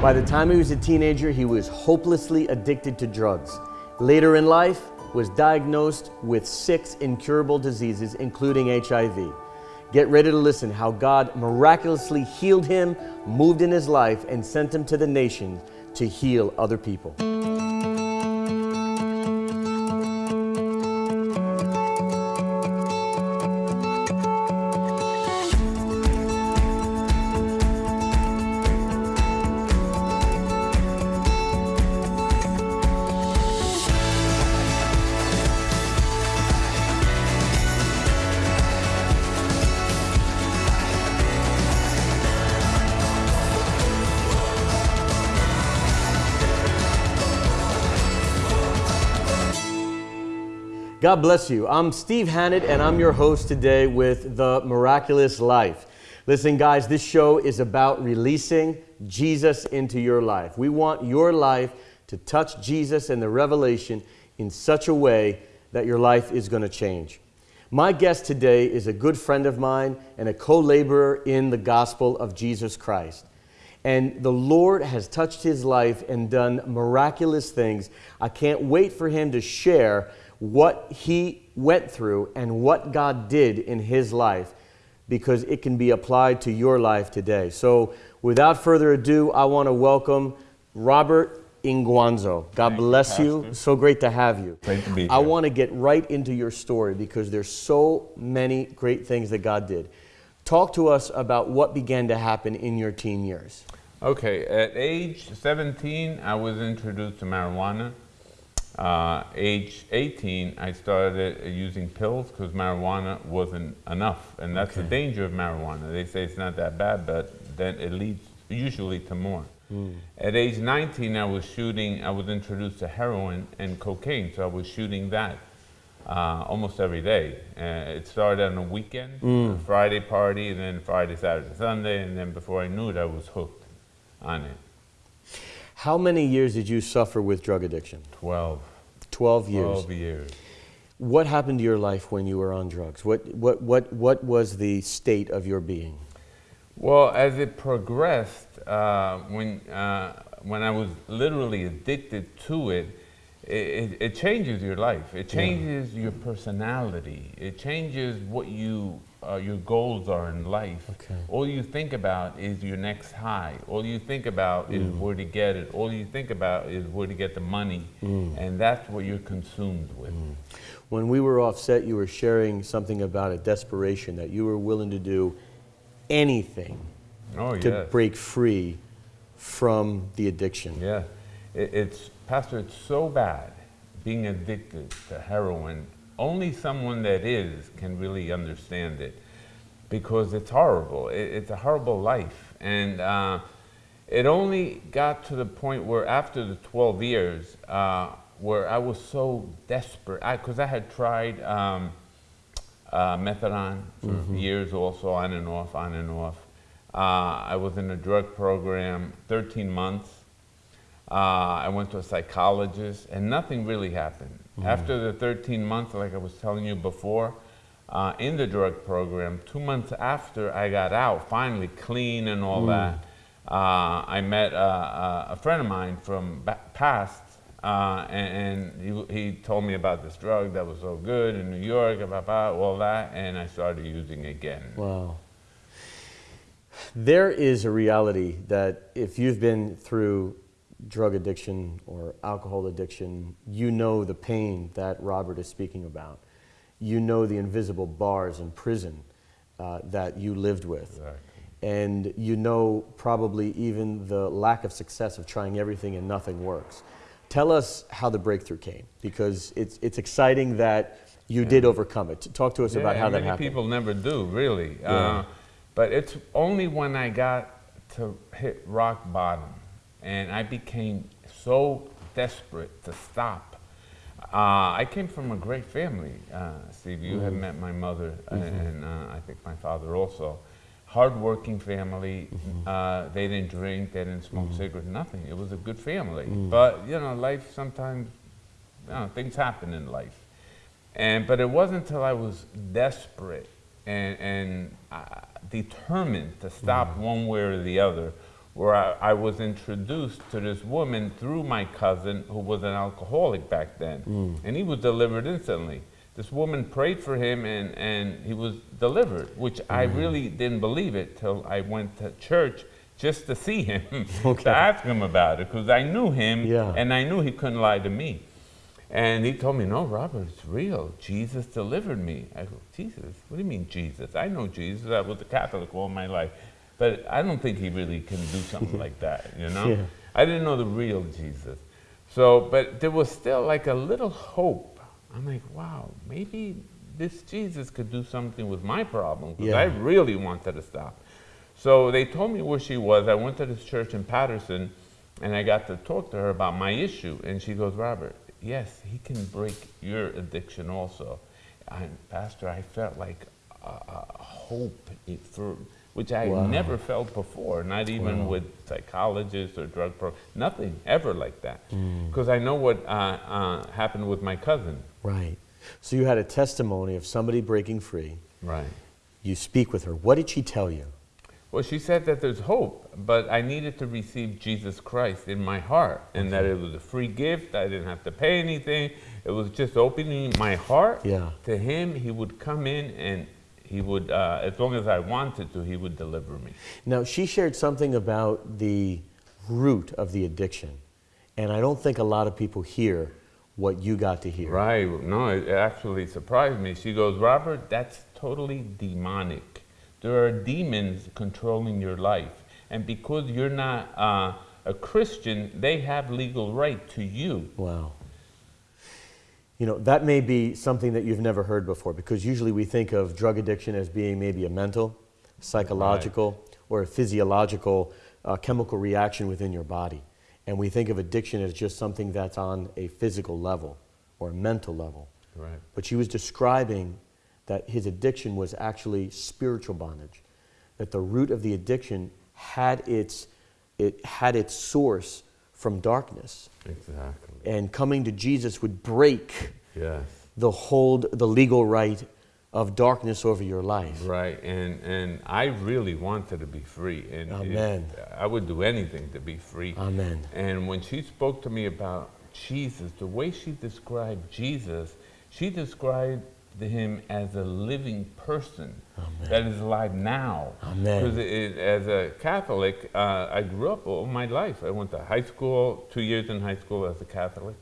By the time he was a teenager, he was hopelessly addicted to drugs. Later in life, was diagnosed with six incurable diseases, including HIV. Get ready to listen how God miraculously healed him, moved in his life, and sent him to the nation to heal other people. God bless you. I'm Steve Hannett, and I'm your host today with The Miraculous Life. Listen, guys, this show is about releasing Jesus into your life. We want your life to touch Jesus and the revelation in such a way that your life is going to change. My guest today is a good friend of mine and a co laborer in the gospel of Jesus Christ. And the Lord has touched his life and done miraculous things. I can't wait for him to share what he went through and what God did in his life because it can be applied to your life today. So, without further ado, I want to welcome Robert Inguanzo. God Thank bless you, you. So great to have you. Great to be I want to get right into your story because there's so many great things that God did. Talk to us about what began to happen in your teen years. Okay, at age 17, I was introduced to marijuana. Uh, age 18, I started using pills because marijuana wasn't enough. And that's the danger of marijuana. They say it's not that bad, but then it leads usually to more. At age 19, I was shooting, I was introduced to heroin and cocaine, so I was shooting that uh, almost every day. Uh, it started on a weekend, a Friday party, and then Friday, Saturday, Sunday, and then before I knew it, I was hooked on it. How many years did you suffer with drug addiction? 12, 12 years. 12 years. What happened to your life when you were on drugs? What, what, what, what was the state of your being? Well, as it progressed, uh, when, uh, when I was literally addicted to it, it, it, it changes your life. It changes your personality. It changes what you, uh, your goals are in life. Okay. All you think about is your next high. All you think about is mm. where to get it. All you think about is where to get the money. Mm. And that's what you're consumed with. Mm. When we were offset, you were sharing something about a desperation that you were willing to do anything Oh, to yes. break free from the addiction. Yeah, it, it's Pastor. It's so bad being addicted to heroin. Only someone that is can really understand it, because it's horrible. It, it's a horrible life, and uh, it only got to the point where after the 12 years, uh, where I was so desperate, because I, had tried um, uh, methadone for years, also on and off, on and off. Uh, I was in a drug program 13 months. Uh, I went to a psychologist, and nothing really happened. After the 13 months, like I was telling you before, uh, in the drug program, two months after I got out, finally clean and all that, uh, I met uh, uh, a friend of mine from past, uh, and, and he, he told me about this drug that was so good in New York, blah, blah, all that, and I started using again. Wow. There is a reality that if you've been through drug addiction or alcohol addiction, you know the pain that Robert is speaking about. You know the invisible bars in prison uh, that you lived with. Exactly. And you know probably even the lack of success of trying everything and nothing works. Tell us how the breakthrough came because it's, it's exciting that you did overcome it. Talk to us about how that many happened. people never do, really. Yeah. Uh, but it's only when I got to hit rock bottom and I became so desperate to stop. Uh, I came from a great family, uh, Steve. You Mm-hmm. have met my mother and uh, I think my father also. Hardworking family. Mm-hmm. Uh, they didn't drink, they didn't smoke cigarettes, nothing. It was a good family. But, you know, life sometimes, you know, things happen in life. And but it wasn't until I was desperate and and uh, determined to stop one way or the other, where I, I was introduced to this woman through my cousin who was an alcoholic back then. Mm. And he was delivered instantly. This woman prayed for him and, and he was delivered, which I mm. really didn't believe it till I went to church just to see him, Okay. to ask him about it, because I knew him Yeah. and I knew he couldn't lie to me. And he told me, no, Robert, it's real. Jesus delivered me. I go, Jesus? What do you mean, Jesus? I know Jesus. I was a Catholic all my life. But I don't think he really can do something like that, you know? Yeah. I didn't know the real Jesus. So, but there was still like a little hope. I'm like, wow, maybe this Jesus could do something with my problem because I really wanted to stop. So they told me where she was. I went to this church in Paterson and I got to talk to her about my issue. And she goes, Robert, yes, he can break your addiction also. And Pastor, I felt like a, a hope for which I Wow. never felt before, not even Wow. with psychologists or drug pro, nothing ever like that. Mm. Because I know what uh, uh, happened with my cousin. Right. So you had a testimony of somebody breaking free. Right. You speak with her. What did she tell you? Well, she said that there's hope, but I needed to receive Jesus Christ in my heart, and that it was a free gift. I didn't have to pay anything. It was just opening my heart Yeah. to Him. He would come in, and He would, uh, as long as I wanted to, He would deliver me. Now, she shared something about the root of the addiction. And I don't think a lot of people hear what you got to hear. Right? No, it actually surprised me. She goes, Robert, that's totally demonic. There are demons controlling your life, and because you're not uh, a Christian, they have legal right to you. Wow. You know, that may be something that you've never heard before because usually we think of drug addiction as being maybe a mental, psychological, or a physiological uh, chemical reaction within your body. And we think of addiction as just something that's on a physical level or a mental level. Right. But she was describing that his addiction was actually spiritual bondage, that the root of the addiction had its, it had its source from darkness. Exactly. And coming to Jesus would break Yes. the hold, the legal right of darkness over your life. Right, and and I really wanted to be free, and it- I would do anything to be free. Amen. And when she spoke to me about Jesus, the way she described Jesus, she described him as a living person that is alive now. Because as a Catholic, uh, I grew up all my life. I went to high school, two years in high school as a Catholic,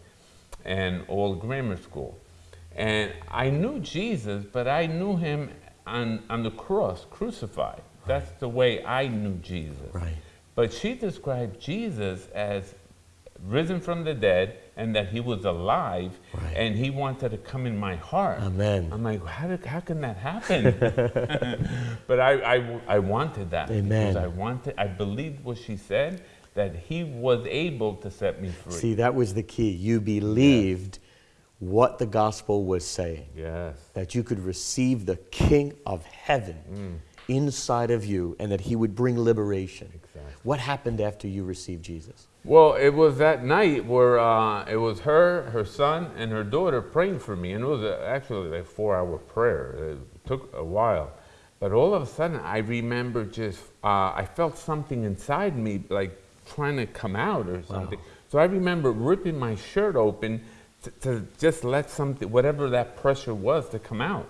and all grammar school. And I knew Jesus, but I knew him on, on the cross, crucified. That's the way I knew Jesus. Right. But she described Jesus as risen from the dead and that he was alive Right. and he wanted to come in my heart. Amen. I'm like, how, did, how can that happen? but I, I, I wanted that. Amen. Because I wanted, I believed what she said, that he was able to set me free. See, that was the key. You believed what the gospel was saying, yes. that you could receive the King of heaven Mm. inside of you and that he would bring liberation. Exactly. What happened after you received Jesus? Well, it was that night where uh, it was her, her son, and her daughter praying for me, and it was a, actually like a four-hour prayer. It took a while, but all of a sudden, I remember just uh, I felt something inside me, like trying to come out or something. So I remember ripping my shirt open to, to just let something, whatever that pressure was, to come out.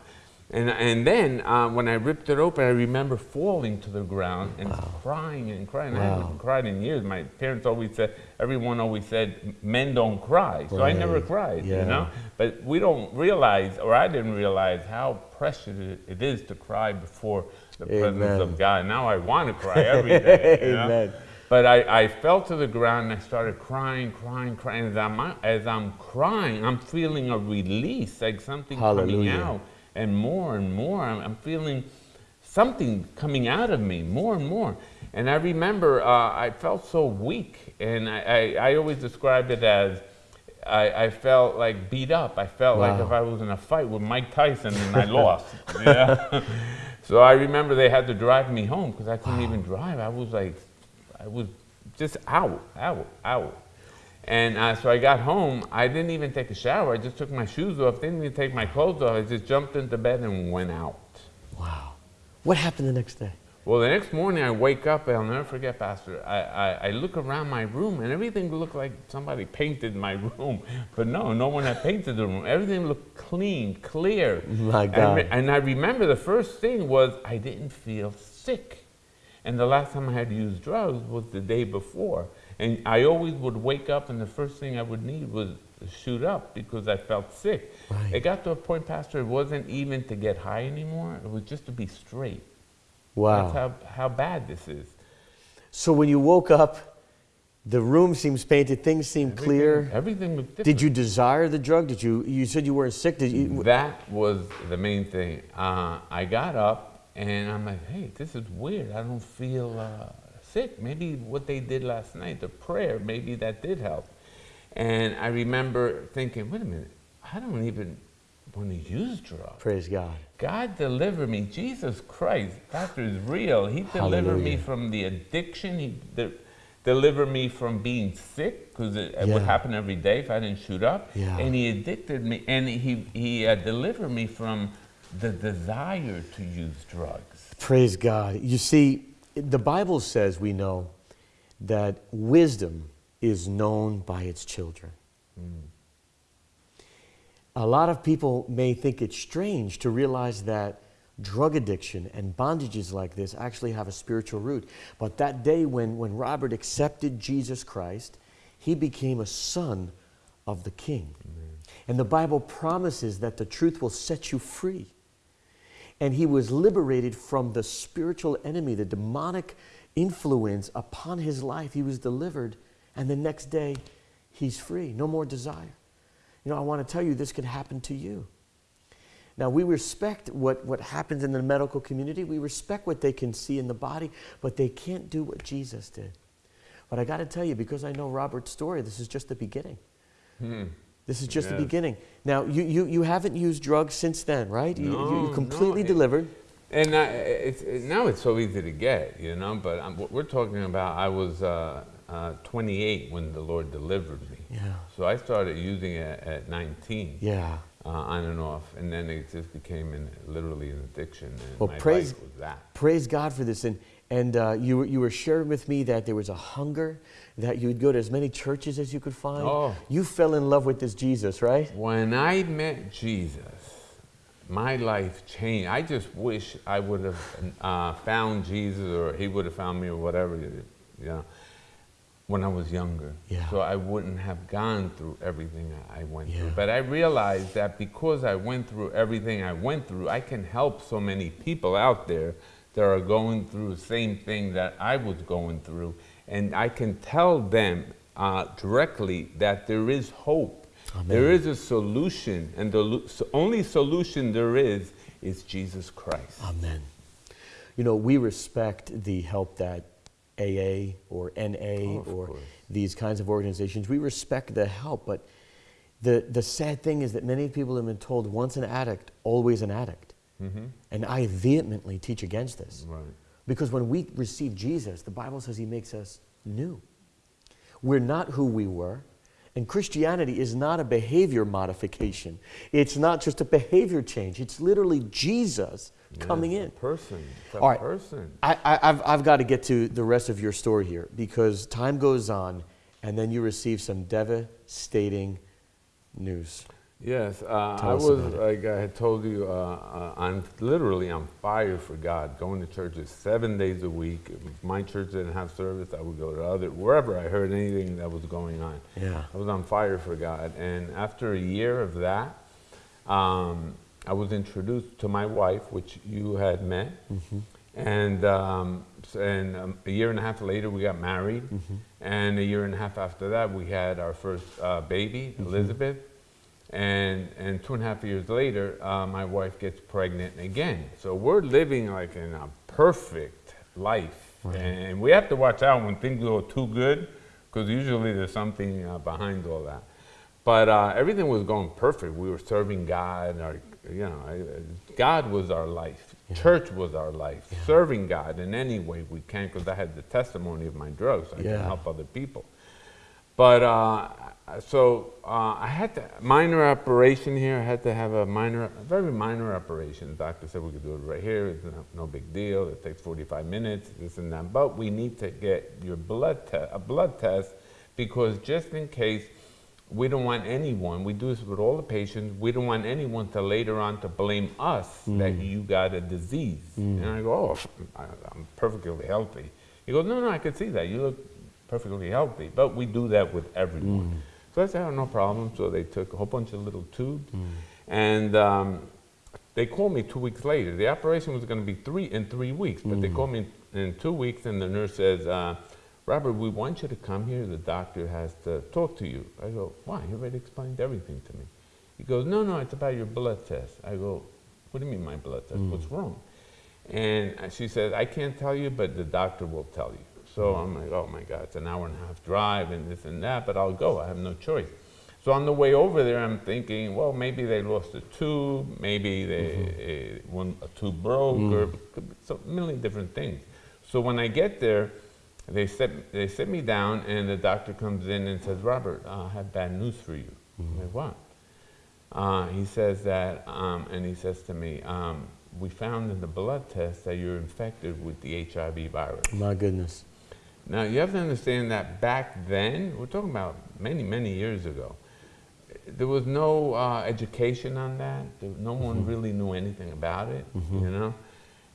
And, and then uh, when I ripped it open, I remember falling to the ground and crying and crying. I Wow. haven't cried in years. My parents always said, everyone always said, men don't cry. So I never cried, Yeah. you know? But we don't realize, or I didn't realize, how precious it- is to cry before the presence of God. Now I want to cry every day. you know? Amen. But I, I fell to the ground and I started crying, crying, crying. As I'm, as I'm crying, I'm feeling a release, like something coming Hallelujah. out. And more and more, I'm, I'm feeling something coming out of me, more and more. And I remember uh, I felt so weak. And I, I, I always described it as I, I felt like beat up. I felt like if I was in a fight with Mike Tyson and I lost. Yeah. so I remember they had to drive me home because I couldn't even drive. I was like, I was just out, out, out. And uh, so I got home. I didn't even take a shower. I just took my shoes off. Didn't even take my clothes off. I just jumped into bed and went out. Wow. What happened the next day? Well, the next morning I wake up, I'll never forget, Pastor. I, I, I look around my room and everything looked like somebody painted my room. But no, no one had painted the room. Everything looked clean, clear. My God. re- and I remember the first thing was I didn't feel sick. And the last time I had used drugs was the day before. And I always would wake up and the first thing I would need was to shoot up because I felt sick. Right. It got to a point, Pastor, it wasn't even to get high anymore. It was just to be straight. Wow. That's how, how bad this is. So when you woke up, the room seems painted, things seem clear. Everything, everything was different. Did you desire the drug? Did you? You said you weren't sick. Did you? That was the main thing. Uh, I got up and I'm like, hey, this is weird. I don't feel uh, sick. Maybe what they did last night, the prayer, maybe that did help. And I remember thinking, wait a minute, I don't even want to use drugs. Praise God. God delivered me. Jesus Christ, Pastor is real. He delivered me from the addiction. He de- delivered me from being sick because it, it would happen every day if I didn't shoot up. Yeah. And he addicted me, and he he uh, delivered me from the desire to use drugs. Praise God. You see, the Bible says we know that wisdom is known by its children. A lot of people may think it's strange to realize that drug addiction and bondages like this actually have a spiritual root. But that day when, when Robert accepted Jesus Christ, he became a son of the king. And the Bible promises that the truth will set you free and he was liberated from the spiritual enemy, the demonic influence upon his life. He was delivered, and the next day, he's free. No more desire. You know, I want to tell you this could happen to you. Now, we respect what, what happens in the medical community, we respect what they can see in the body, but they can't do what Jesus did. But I got to tell you, because I know Robert's story, this is just the beginning. Hmm. This is just the beginning. Now, you, you, you haven't used drugs since then, right? You- you, No, you completely no, delivered. And I, it's, it, now it's so easy to get, you know. But I'm, what we're talking about, I was uh, uh, 28 when the Lord delivered me. Yeah. So I started using it at 19. Yeah. uh, on and off, and then it just became an, literally an addiction. And Well, my praise- life was that. Praise God for this. And, and uh, you, were- you were sharing with me that there was a hunger, that you would go to as many churches as you could find. Oh. You fell in love with this Jesus, right? When I met Jesus, my life changed. I just wish I would have uh, found Jesus, or He would have found me, or whatever. You know, when I was younger, Yeah. so I wouldn't have gone through everything I went Yeah. through. But I realized that because I went through everything I went through, I can help so many people out there that are going through the same thing that I was going through, and I can tell them uh, directly that there is hope. Amen. There is a solution, and the so only solution there is is Jesus Christ. Amen. You know, we respect the help that AA or NA Oh, or course. these kinds of organizations, we respect the help, but the, the sad thing is that many people have been told once an addict, always an addict. Mm-hmm. And I vehemently teach against this. Right. Because when we receive Jesus, the Bible says he makes us new. We're not who we were. And Christianity is not a behavior modification. It's not just a behavior change. It's literally Jesus coming in. Person. All right. person. I, I, I've, I've got to get to the rest of your story here because time goes on and then you receive some devastating news. Yes, uh, I was, like I had told you, uh, uh, I'm literally on fire for God, going to churches seven days a week. If my church didn't have service, I would go to other, wherever I heard anything that was going on. Yeah. I was on fire for God. And after a year of that, um, I was introduced to my wife, which you had met. And, um, and um, a year and a half later, we got married. And a year and a half after that, we had our first uh, baby, Elizabeth. And, and two and a half years later, uh, my wife gets pregnant again. So we're living like in a perfect life. And we have to watch out when things go too good, because usually there's something uh, behind all that. But uh, everything was going perfect. We were serving God. Our, you know, God was our life. Church was our life. Serving God in any way we can, because I had the testimony of my drugs. I Yeah. can help other people. But uh, so uh, I had to, minor operation here. I had to have a minor, a very minor operation. The doctor said we could do it right here. It's no, no big deal. It takes 45 minutes, this and that. But we need to get your blood te- a blood test because just in case we don't want anyone, we do this with all the patients, we don't want anyone to later on to blame us that mm. you got a disease. Mm. And I go, oh, I, I'm perfectly healthy. He goes, no, no, I can see that. You look perfectly healthy. But we do that with everyone. Mm. So I said, oh, no problem. So they took a whole bunch of little tubes. And um, they called me two weeks later. The operation was going to be three in three weeks, but they called me in, in two weeks, and the nurse says, uh, Robert, we want you to come here. The doctor has to talk to you. I go, why? He already explained everything to me. He goes, no, no, it's about your blood test. I go, what do you mean my blood test? What's wrong? And she said, I can't tell you, but the doctor will tell you. So I'm like, oh my God, it's an hour and a half drive and this and that, but I'll go. I have no choice. So on the way over there, I'm thinking, well, maybe they lost a tube, maybe they, uh, one, a tube broke, or could be so a million different things. So when I get there, they sit, they sit me down, and the doctor comes in and says, Robert, uh, I have bad news for you. I'm like, what? Uh, he says that, um, and he says to me, um, we found in the blood test that you're infected with the HIV virus. My goodness. Now, you have to understand that back then, we're talking about many, many years ago, there was no uh, education on that. There, no one really knew anything about it, you know?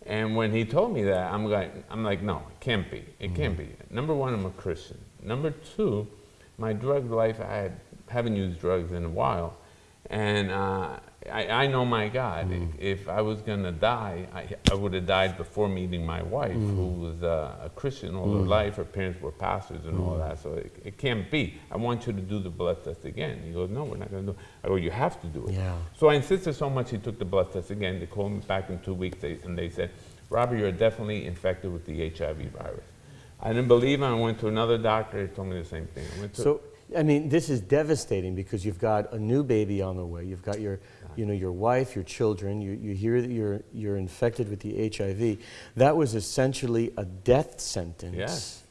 And when he told me that, I'm like, I'm like, no, it can't be. It can't be. Number one, I'm a Christian. Number two, my drug life, I had, haven't used drugs in a while. And uh, I, I know my God. Hmm. If I was going to die, I, I would have died before meeting my wife, hmm. who was uh, a Christian all her hmm. life. Her parents were pastors and all that. So it, it can't be. I want you to do the blood test again. He goes, no, we're not going to do it. I go, you have to do it. Yeah. So I insisted so much he took the blood test again. They called me back in two weeks they, and they said, Robert, you're definitely infected with the HIV virus. I didn't believe him. I went to another doctor. He told me the same thing. I went to, So, I mean, this is devastating because you've got a new baby on the way. You've got your, you know, your wife, your children. You, you hear that you're, you're infected with the HIV. That was essentially a death sentence yes.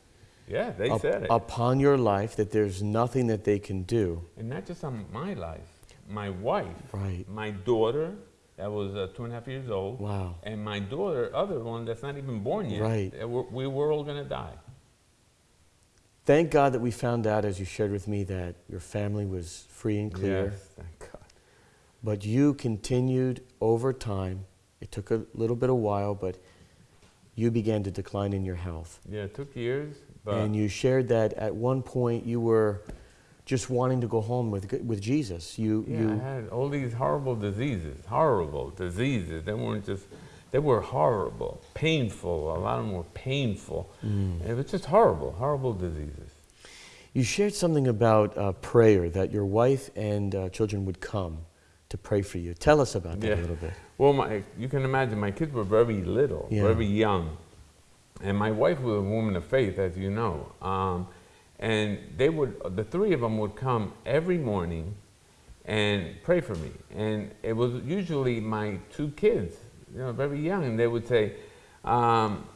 Yeah, they up- said it. upon your life that there's nothing that they can do. And not just on my life, my wife, Right. my daughter, that was uh, two and a half years old, Wow. and my daughter, other one that's not even born yet. Right. We were all going to die. Thank God that we found out, as you shared with me, that your family was free and clear. Yes, thank God. But you continued over time. It took a little bit of while, but you began to decline in your health. Yeah, it took years, but and you shared that at one point you were just wanting to go home with, with Jesus. You, yeah, I you, had all these horrible diseases, horrible diseases. They weren't just, they were horrible, painful. A lot of them were painful. Mm. It was just horrible, horrible diseases. you shared something about uh, prayer, that your wife and uh, children would come to pray for you. Tell us about that Yeah. a little bit. Well, my, you can imagine my kids were very little, Yeah. very young. And my wife was a woman of faith, as you know. Um, and they would, the three of them would come every morning and pray for me. And it was usually my two kids, you know, very young, and they would say, um,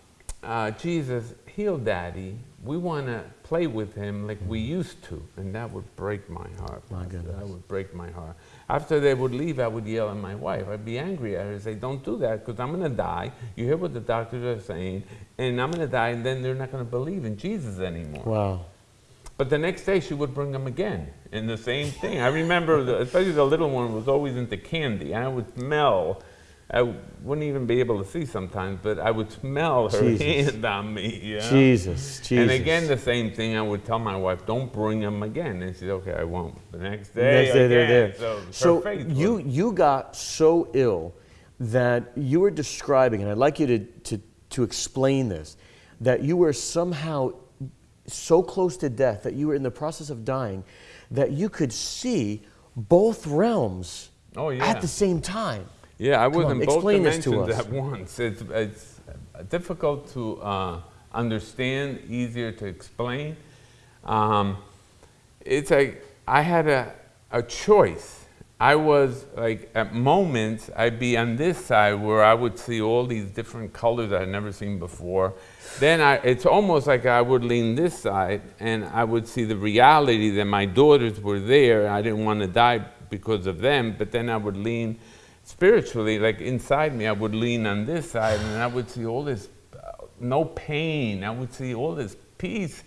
uh, Jesus, heal daddy. We want to play with him like we used to. And that would break my heart. My goodness. That would break my heart. After they would leave, I would yell at my wife. I'd be angry at her and say, Don't do that because I'm going to die. You hear what the doctors are saying, and I'm going to die, and then they're not going to believe in Jesus anymore. Wow. But the next day, she would bring them again, and the same thing. I remember, the, especially the little one was always into candy. I would smell. I wouldn't even be able to see sometimes, but I would smell her Jesus. hand on me. You know? Jesus, Jesus. And again, the same thing. I would tell my wife, "Don't bring them again." And she said, "Okay, I won't." The next day, the Next day they're again. there. So, So you, was- you got so ill that you were describing, and I'd like you to, to, to explain this, that you were somehow so close to death, that you were in the process of dying, that you could see both realms Oh, yeah. at the same time. Yeah, I was in both explain this to dimensions at once. It's, it's difficult to uh, understand, easier to explain. Um, it's like I had a, a choice. I was like, at moments, I'd be on this side where I would see all these different colors I'd never seen before. Then I, it's almost like I would lean this side and I would see the reality that my daughters were there. I didn't want to die because of them, but then I would lean spiritually, like inside me, I would lean on this side and I would see all this, uh, no pain. I would see all this peace.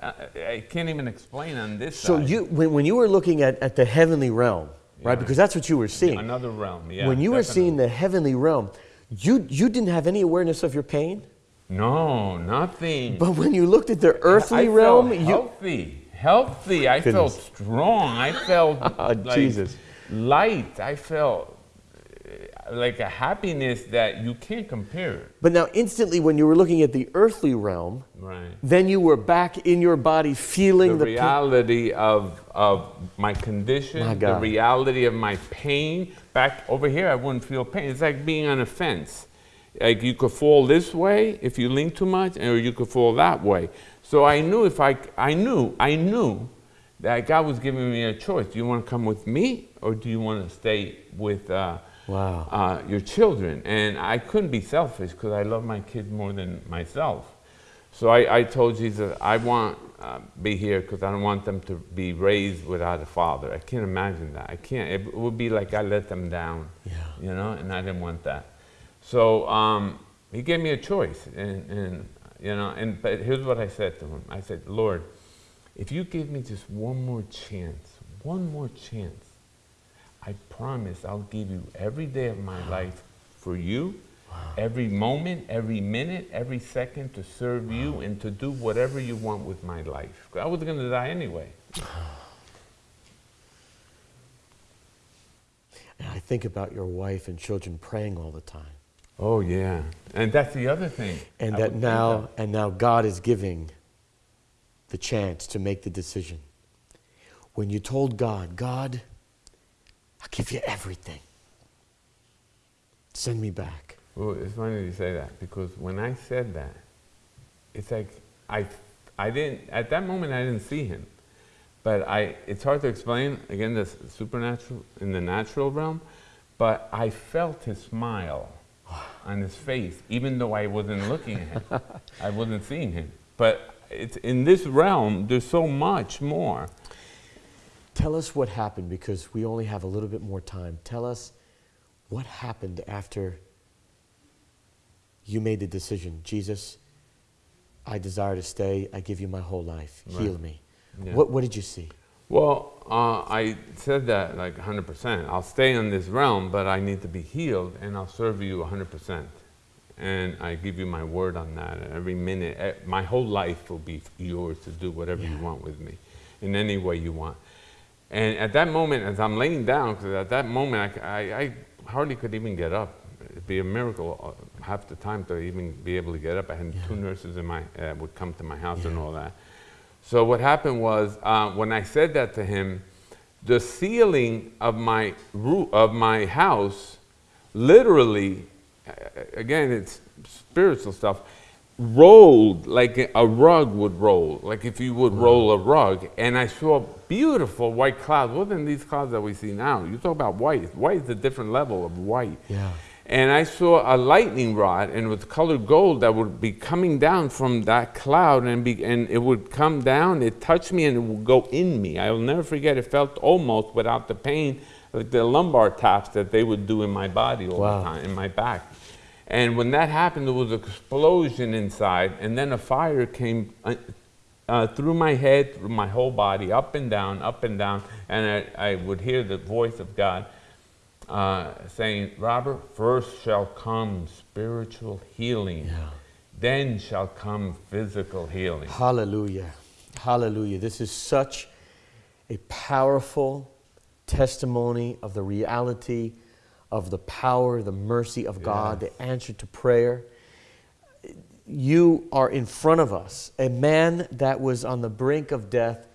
Uh, I can't even explain on this So side. you, when, when you were looking at, at the heavenly realm, right? Because that's what you were seeing. Another realm, yeah. when you were seeing the heavenly realm, you, you didn't have any awareness of your pain. No, nothing. But when you looked at the earthly I realm, felt you. healthy, healthy. I felt strong. I felt like Jesus. light. I felt like a happiness that you can't compare. But now, instantly, when you were looking at the earthly realm, Right. then you were back in your body feeling The the, reality of of my condition, My the reality of my pain. Back over here, I wouldn't feel pain. It's like being on a fence. Like you could fall this way if you lean too much, or you could fall that way. So I knew if I, I knew, I knew that God was giving me a choice. Do you want to come with me, or do you want to stay with uh, Wow. uh, your children? And I couldn't be selfish because I love my kids more than myself. So I, I told Jesus, I want uh, be here because I don't want them to be raised without a father. I can't imagine that. I can't. It would be like I let them down, Yeah. you know, and I didn't want that. So um, he gave me a choice, and, and you know, and but here's what I said to him. I said, Lord, if you give me just one more chance, one more chance, I promise I'll give you every day of my life for you, every moment, every minute, every second to serve you and to do whatever you want with my life. I was going to die anyway. And I think about your wife and children praying all the time. Oh yeah, and that's the other thing. And I that now of. and now God is giving the chance to make the decision. When you told God, God, I'll give you everything. Send me back. Well, it's funny you say that because when I said that, it's like I, I didn't at that moment I didn't see him, but I. It's hard to explain again the supernatural in the natural realm, but I felt his smile on his face, even though I wasn't looking at him, I wasn't seeing him. But it's in this realm. There's so much more. Tell us what happened because we only have a little bit more time. Tell us what happened after you made the decision. Jesus, I desire to stay. I give you my whole life. Heal me. Yeah. What, what did you see? Well, uh, I said that like 100%. I'll stay in this realm, but I need to be healed, and I'll serve you 100%. And I give you my word on that. Every minute, eh, my whole life will be yours to do whatever you want with me, in any way you want. And at that moment, as I'm laying down, because at that moment I hardly could even get up. It'd be a miracle uh, half the time to even be able to get up. I had two nurses in my uh, would come to my house and all that. So what happened was uh, when I said that to him, the ceiling of my roof of my house, literally, again it's spiritual stuff, rolled like a rug would roll, like if you would roll a rug. And I saw beautiful white clouds. Wasn't these clouds that we see now? You talk about white. White is a different level of white. Yeah. And I saw a lightning rod, and with colored gold that would be coming down from that cloud, and, be, and it would come down, it touched me, and it would go in me. I will never forget, it felt almost without the pain, like the lumbar taps that they would do in my body all Wow. the time, in my back. And when that happened, there was an explosion inside, and then a fire came uh, uh, through my head, through my whole body, up and down, up and down, and I, I would hear the voice of God uh, saying, Robert, first shall come spiritual healing, Yeah. then shall come physical healing. Hallelujah. Hallelujah. This is such a powerful testimony of the reality of the power, the mercy of God, Yes. the answer to prayer. You are in front of us. A man that was on the brink of death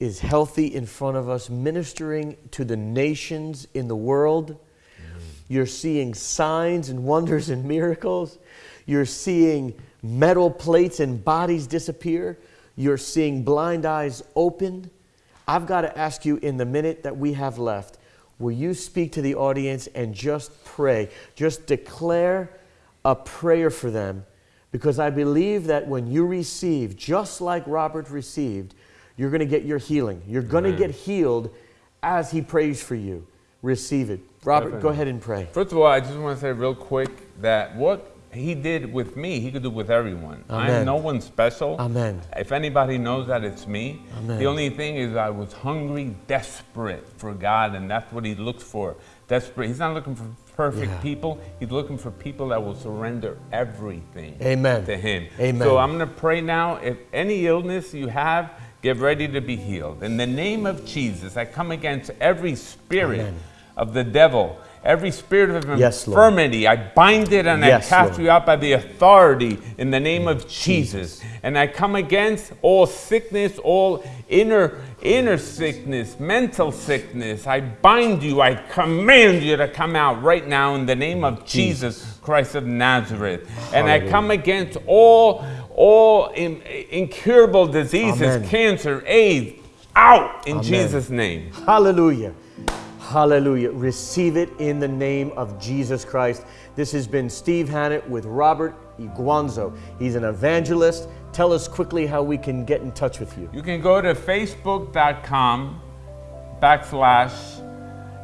is healthy in front of us, ministering to the nations in the world. Mm. You're seeing signs and wonders and miracles. You're seeing metal plates and bodies disappear. You're seeing blind eyes open. I've got to ask you in the minute that we have left, will you speak to the audience and just pray? Just declare a prayer for them because I believe that when you receive, just like Robert received, you're going to get your healing. You're going to get healed as he prays for you. Receive it. Robert, Definitely. go ahead and pray. First of all, I just want to say real quick that what he did with me, he could do with everyone. Amen. I'm no one special. Amen. If anybody knows that, it's me. Amen. The only thing is, I was hungry, desperate for God, and that's what he looks for. Desperate. He's not looking for perfect Yeah. people. He's looking for people that will surrender everything Amen. to him. Amen. So I'm going to pray now. If any illness you have, get ready to be healed. In the name of Jesus, I come against every spirit Amen. of the devil. Every spirit of Yes, Lord. infirmity, I bind it and Yes, I cast Lord. you out by the authority in the name of Jesus. And I come against all sickness, all inner inner sickness, mental sickness. I bind you. I command you to come out right now in the name of Jesus Christ of Nazareth. And I come against all all in, incurable diseases, Amen. cancer, AIDS, out in Amen. Jesus' name. Hallelujah. Hallelujah. Receive it in the name of Jesus Christ. This has been Steve Hannett with Robert Inguanzo. He's an evangelist. Tell us quickly how we can get in touch with you. You can go to facebook.com backslash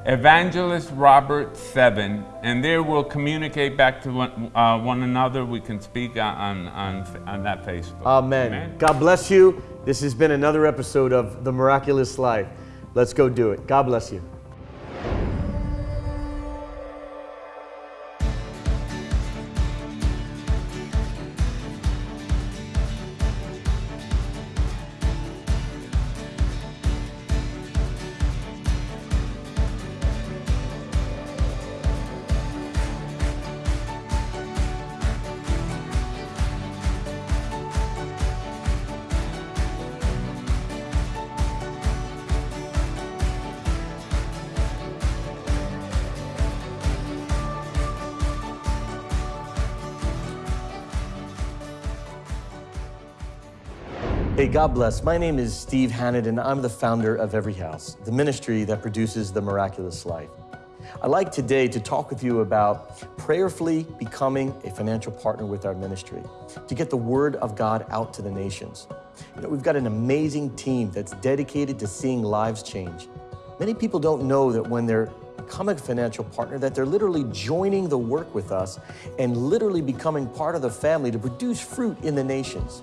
evangelist robert 7 and there we'll communicate back to one, uh, one another we can speak on, on, on that facebook Amen. God bless you. This has been another episode of The Miraculous Life. Let's go do it. God bless you. Hey, God bless. My name is Steve Hannett, and I'm the founder of Every House, the ministry that produces the miraculous life. I'd like today to talk with you about prayerfully becoming a financial partner with our ministry to get the word of God out to the nations. You know, we've got an amazing team that's dedicated to seeing lives change. Many people don't know that when they're becoming a financial partner that they're literally joining the work with us and literally becoming part of the family to produce fruit in the nations.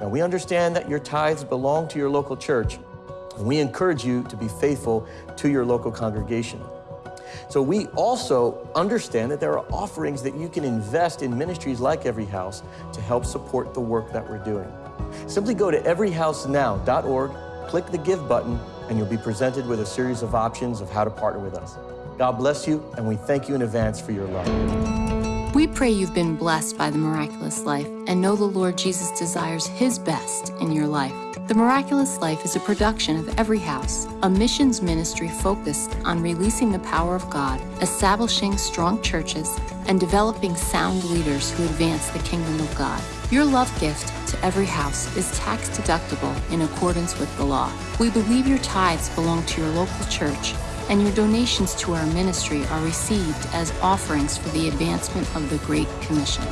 Now, we understand that your tithes belong to your local church, and we encourage you to be faithful to your local congregation. So, we also understand that there are offerings that you can invest in ministries like Every House to help support the work that we're doing. Simply go to everyhousenow.org, click the Give button, and you'll be presented with a series of options of how to partner with us. God bless you, and we thank you in advance for your love. We pray you've been blessed by the miraculous life and know the Lord Jesus desires His best in your life. The Miraculous Life is a production of Every House, a missions ministry focused on releasing the power of God, establishing strong churches, and developing sound leaders who advance the kingdom of God. Your love gift to Every House is tax deductible in accordance with the law. We believe your tithes belong to your local church and your donations to our ministry are received as offerings for the advancement of the Great Commission.